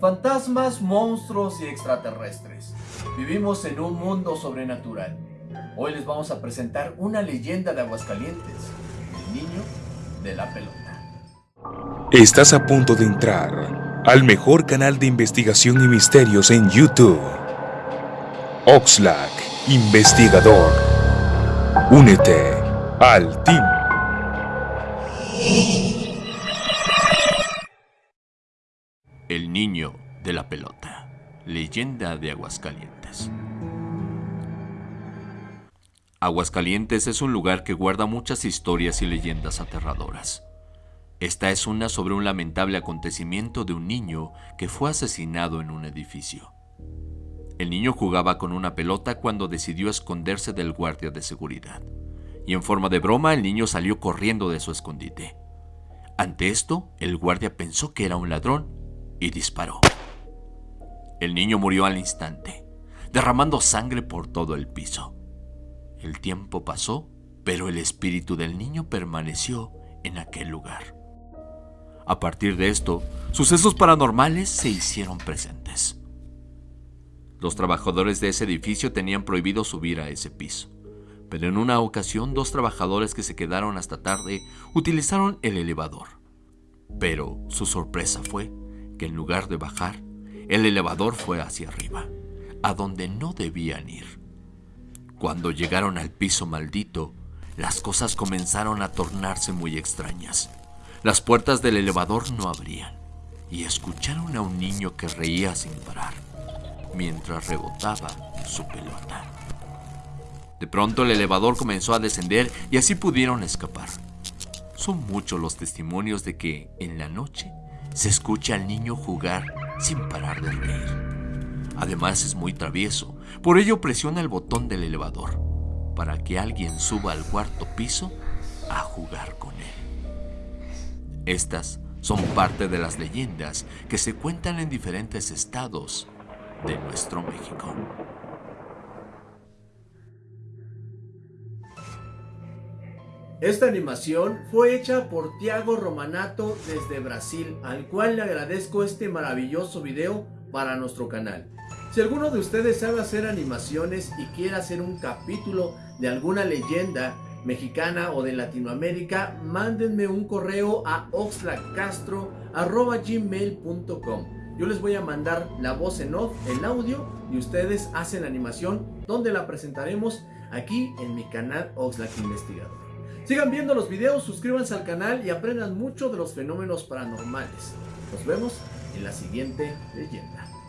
fantasmas, monstruos y extraterrestres. Vivimos en un mundo sobrenatural. Hoy les vamos a presentar una leyenda de Aguascalientes, el niño de la pelota. Estás a punto de entrar al mejor canal de investigación y misterios en YouTube. Oxlack, investigador. Únete al team. El niño de la pelota. Leyenda de Aguascalientes. Aguascalientes es un lugar que guarda muchas historias y leyendas aterradoras. Esta es una sobre un lamentable acontecimiento de un niño que fue asesinado en un edificio. El niño jugaba con una pelota cuando decidió esconderse del guardia de seguridad. Y en forma de broma el niño salió corriendo de su escondite. Ante esto, el guardia pensó que era un ladrón y disparó. El niño murió al instante, derramando sangre por todo el piso. El tiempo pasó, pero el espíritu del niño permaneció en aquel lugar. A partir de esto, sucesos paranormales se hicieron presentes. Los trabajadores de ese edificio tenían prohibido subir a ese piso, pero en una ocasión dos trabajadores que se quedaron hasta tarde utilizaron el elevador. Pero su sorpresa fue que en lugar de bajar, el elevador fue hacia arriba, a donde no debían ir. Cuando llegaron al piso maldito, las cosas comenzaron a tornarse muy extrañas. Las puertas del elevador no abrían y escucharon a un niño que reía sin parar mientras rebotaba su pelota. De pronto el elevador comenzó a descender y así pudieron escapar. Son muchos los testimonios de que en la noche se escucha al niño jugar sin parar de reír. Además es muy travieso, por ello presiona el botón del elevador para que alguien suba al cuarto piso a jugar con él. Estas son parte de las leyendas que se cuentan en diferentes estados de nuestro México. Esta animación fue hecha por Tiago Romanato desde Brasil, al cual le agradezco este maravilloso video para nuestro canal. Si alguno de ustedes sabe hacer animaciones y quiere hacer un capítulo de alguna leyenda mexicana o de Latinoamérica, mándenme un correo a oxlacastro.gmail.com Yo les voy a mandar la voz en off, el audio, y ustedes hacen animación donde la presentaremos aquí en mi canal Oxlack Investigador. Sigan viendo los videos, suscríbanse al canal y aprendan mucho de los fenómenos paranormales. Nos vemos en la siguiente leyenda.